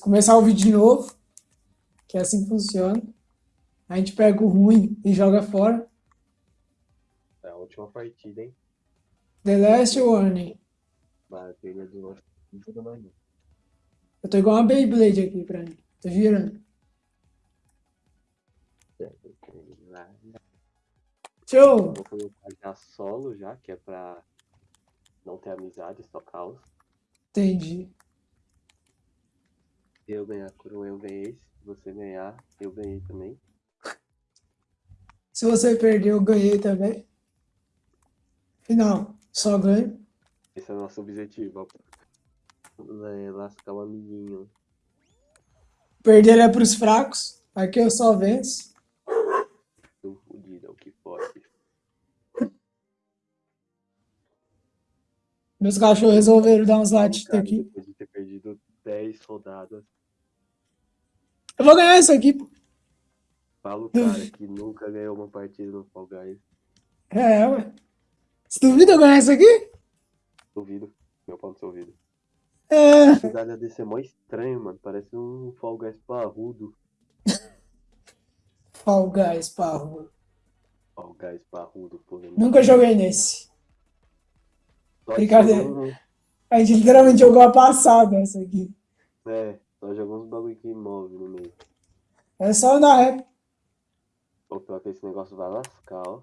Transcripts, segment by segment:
começar o vídeo de novo, que é assim que funciona. A gente pega o ruim e joga fora. É a última partida, hein? The Last Warning. Batalha do nosso manhã. Eu tô igual uma Beyblade aqui pra mim. Tô girando. Show! Vou colocar já solo já, que é pra não ter amizade, só caos. Entendi. Se eu ganhar coroa, eu ganhei. Se você ganhar, eu ganhei também. Se você perder, eu ganhei também. Final, só ganho. Esse é o nosso objetivo. É, lascar o amiguinho. Perder é pros fracos. Aqui eu só venço. Tô fudido, é o que pode. Meus cachorros resolveram dar uns latidos aqui. Depois de ter perdido 10 rodadas. Eu vou ganhar isso aqui, pô. Fala o cara que nunca ganhou uma partida no Fall Guys. É, ué. Você duvida eu ganhar isso aqui? Duvido. Meu pau no seu ouvido. É. A cidade desse é mó estranho, mano. Parece um Fall Guys parrudo. Fall Guys, parro. Fall Guys parrudo, pô. Nunca joguei nesse. Brincadeira. A gente literalmente jogou a passada essa aqui. É, só jogou uns bagulho que move no meio. É só andar reto. O pior que esse negócio vai lascar, ó.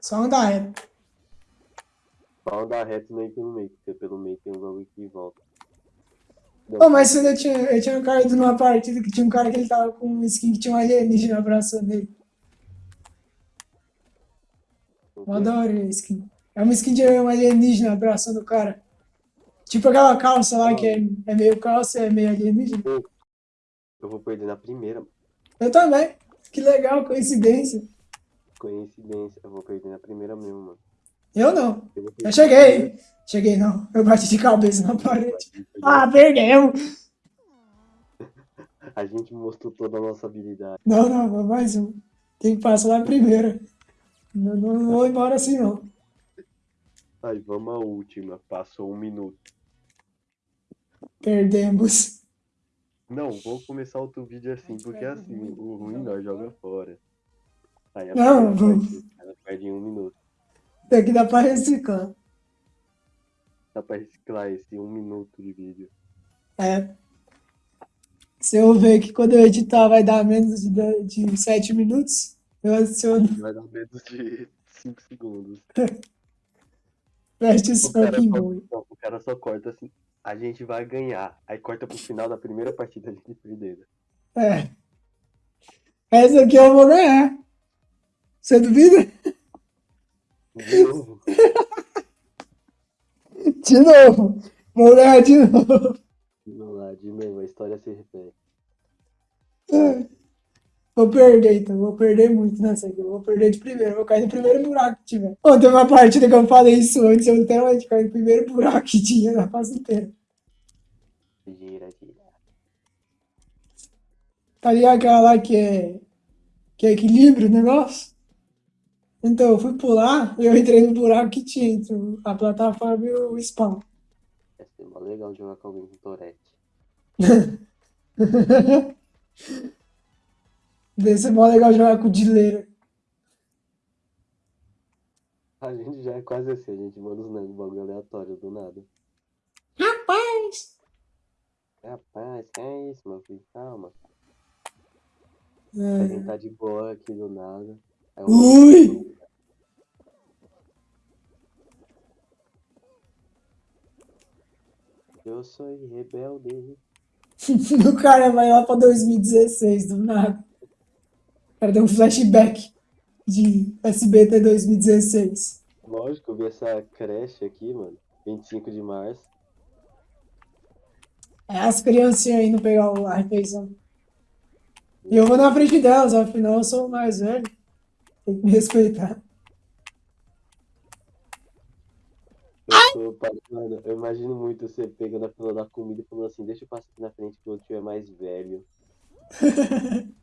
Só andar reto. Só andar reto meio que no meio, porque pelo meio tem um bagulho que volta. Ô, mas você ainda tinha, eu tinha caído numa partida que tinha um cara que ele tava com um skin que tinha um alienígena abraçando ele. Eu adoro a skin. É uma skin de um alienígena abraçando o cara. Tipo aquela calça lá que é, é meio calça e é meio alienígena. Eu vou perder na primeira. Eu também. Que legal, coincidência. Coincidência. Eu vou perder na primeira mesmo, mano. Eu não. Eu, Eu cheguei. Cheguei não. Eu bati de cabeça na parede. na Ah, perdemos. A gente mostrou toda a nossa habilidade. Não, não, mais um. Tem que passar lá primeiro. Não, não, não vou embora assim não. Aí, vamos à última. Passou um minuto. Perdemos. Não, vou começar outro vídeo assim, porque assim, o ruim nós joga fora. Aí a Não, vamos. ela perde em um minuto. Daqui dá pra reciclar. Dá pra reciclar esse um minuto de vídeo. É. Se eu ver que quando eu editar vai dar menos de, de 7 minutos, eu adiciono Vai dar menos de 5 segundos. Só, boy. não, o cara só corta assim, a gente vai ganhar. Aí corta pro final da primeira partida a gente perdendo. É. Essa aqui eu vou ganhar. Você duvida? De novo. De novo. Vou ganhar de novo. Vamos lá, de novo, a história se repete. Vou perder, então. Vou perder muito nessa aqui. Eu vou perder de primeiro. Vou cair no primeiro buraco que tiver. Ontem uma partida que eu falei isso antes. Eu literalmente caí no primeiro buraco que tinha na fase inteira. Gira, gira. Tá ligado aquela lá que é, que é equilíbrio o negócio? Então, eu fui pular e eu entrei no buraco que tinha entre a plataforma e o spawn. Vai ser legal jogar com alguém com Tourette. Deve ser mó legal jogar com o Dileira. A gente já é quase assim, a gente manda uns negócios bagulho aleatório do nada. Rapaz! Rapaz, que é isso, meu filho? Calma. A É. gente tá de boa aqui do nada. Aí Ui! Eu sou rebelde. o cara vai lá pra 2016, do nada. Cara deu um flashback de SBT 2016. Lógico, eu vi essa creche aqui, mano. 25 de março. É as criancinhas indo pegar o- a refeição. E eu vou na frente delas, afinal eu sou o mais velho. Tem que me respeitar. Eu, mano, eu imagino muito você pegando a fila da comida e falando assim, deixa eu passar aqui na frente que o tio é mais velho.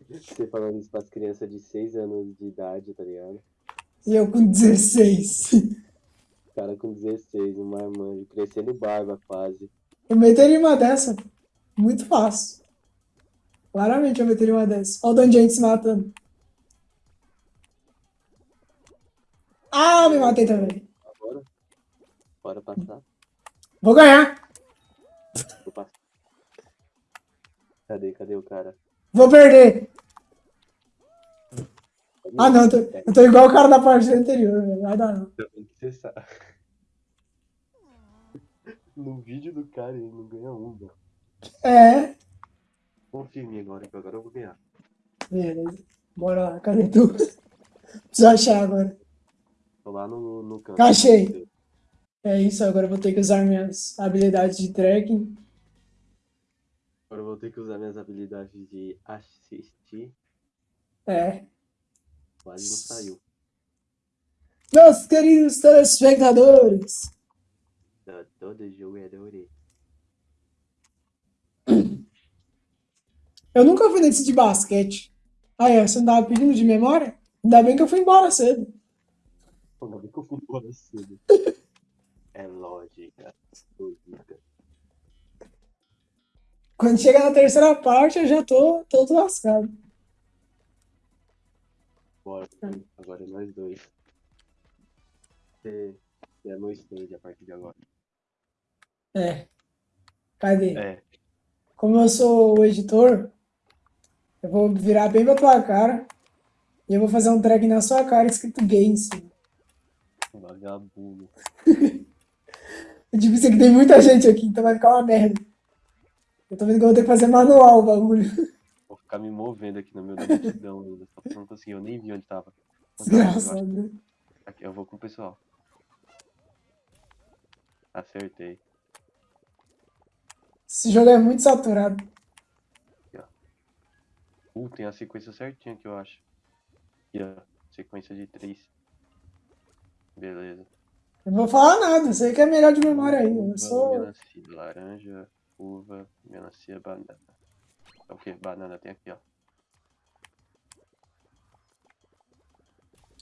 você falando isso pras crianças de 6 anos de idade, tá ligado? E eu com 16. O cara com 16, um marmanjo, crescendo barba quase. Eu meteria uma dessa. Muito fácil. Claramente eu meteria uma dessa. Olha o gente se matando. Ah, me matei também. Agora. Bora passar. Vou ganhar. Vou passar. Cadê? Cadê o cara? Vou perder. Ah, não. Eu tô, eu tô igual o cara da partida anterior. velho. Vai dar não. No vídeo do cara ele não ganha um, mano. É. Confia em mim agora, que agora eu vou ganhar. Beleza. Bora lá. Cadê tu? Preciso achar agora. Tô lá no, no canto. Achei. É isso. Agora eu vou ter que usar minhas habilidades de tracking. Agora eu vou ter que usar minhas habilidades de assistir. É. Quase não saiu. Meus queridos telespectadores. Da todo jogador. Eu nunca fui nesse de basquete. Ah, é, você não tava pedindo de memória? Ainda bem que eu fui embora cedo. Ainda bem que eu fui embora cedo. É lógica. Lógica. Quando chega na terceira parte, eu já tô todo lascado. Bora. Agora é nós dois. Você é meu stage a partir de agora. É. Cadê? É. Como eu sou o editor, eu vou virar bem pra tua cara e eu vou fazer um track na sua cara escrito gay em cima. Vagabundo. É difícil que tem muita gente aqui, então vai ficar uma merda. Eu tô vendo que eu vou ter que fazer manual o bagulho. Vou ficar me movendo aqui no meio da multidão ainda. Só não consegui, eu nem vi onde tava. Desgraçado. Aqui, eu vou com o pessoal. Acertei. Esse jogo é muito saturado. Uh, tem a sequência certinha que eu acho. Aqui, ó. Sequência de três. Beleza. Eu não vou falar nada, sei que é melhor de memória aí. Eu sou. Laranja, uva, melancia, banana. É o que? Banana tem aqui, ó.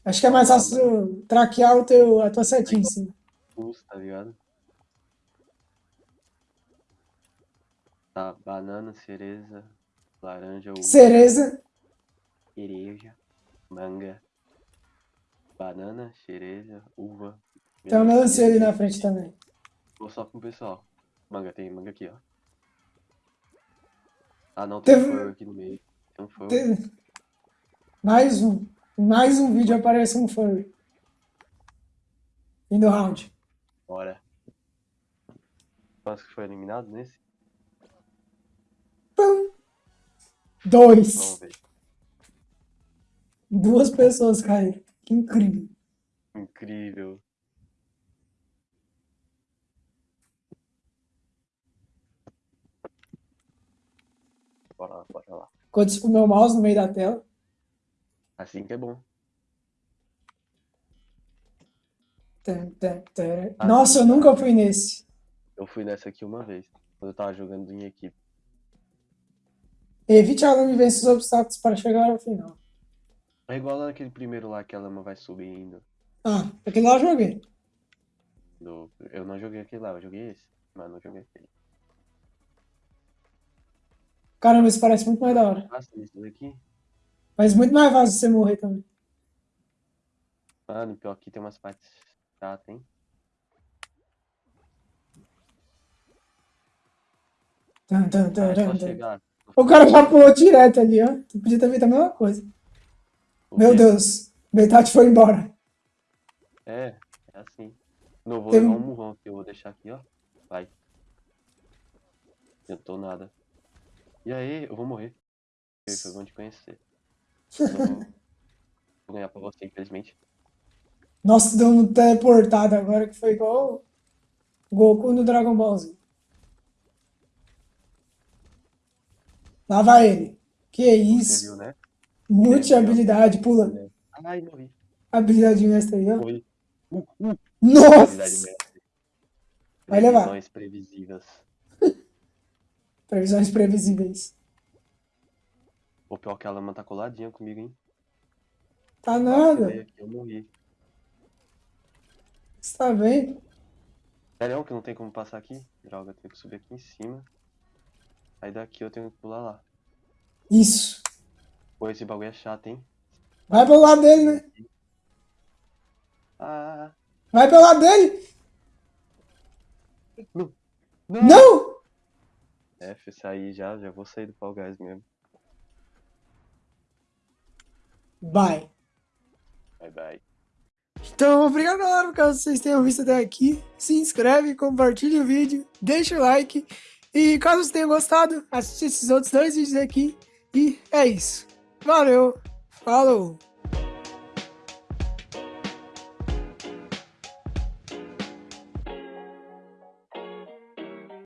Acho que é mais fácil traquear o teu, a tua setinha em cima. Tá ligado? Tá, banana, cereza, laranja, uva, Cereza. cereja, manga, banana, cereja, uva. Tem uma melancia ali na frente também. Vou só com o pessoal. Manga, tem manga aqui, ó. Ah, não, tem Teve- um furry aqui no meio. Tem um furry. Mais um. Mais um vídeo aparece um furry. Fim do round. Bora. Nossa, que foi eliminado nesse? Pum. Dois. Vamos ver. Duas pessoas caíram. Que incrível. Incrível. Bora lá, com o meu mouse no meio da tela. Assim que é bom. Ah, Nossa, eu nunca fui nesse. Eu fui nessa aqui uma vez, quando eu tava jogando em equipe. Evite a lama e vence os obstáculos para chegar ao final. É igual naquele primeiro lá que a lama vai subindo. Ah, aquele lá eu joguei. Do... Eu não joguei aquele lá, eu joguei esse, mas não joguei aquele. Caramba, isso parece muito mais da hora. Passa isso daqui. Mas muito mais fácil você morrer também. Mano, pior que tem umas partes chatas, hein? Tum, tum, tum, Ah, tum, tum. O cara já pulou direto ali, ó. Tu podia ter feito a mesma coisa. O Meu quê? Deus. Metade foi embora. É, é assim. Não vou Tem- levar um murrão aqui, eu vou deixar aqui, ó. Vai. Tentou nada. E aí, eu vou morrer. Foi bom te conhecer. Vou, vou ganhar pra você, infelizmente. Nossa, deu um teleportado agora que foi igual o Goku no Dragon Ball Z. Lá vai ele. Que Você isso. viu, né? Multi habilidade, pula. Ai, morri. Habilidade mestre aí, ó. Morri. Uh, uh. Habilidade Nossa! mestre. Vai levar. Previsões previsíveis. Previsões previsíveis. O pior que a lama tá coladinha comigo, hein? Tá nada. Eu morri. Você tá vendo? Sério que não tem como passar aqui? Droga, tenho que subir aqui em cima. Aí daqui eu tenho que pular lá. Isso. Pô, esse bagulho é chato, hein? Vai pelo lado dele, né? Ah, Vai pelo lado dele. não! Não! F, sair já, já vou sair do Fall Guys mesmo. Vai. Bye bye. Então, obrigado, galera, caso vocês tenham visto até aqui. Se inscreve, compartilha o vídeo, deixa o like. E caso vocês tenham gostado, assiste esses outros dois vídeos aqui. E é isso. Valeu. Falou.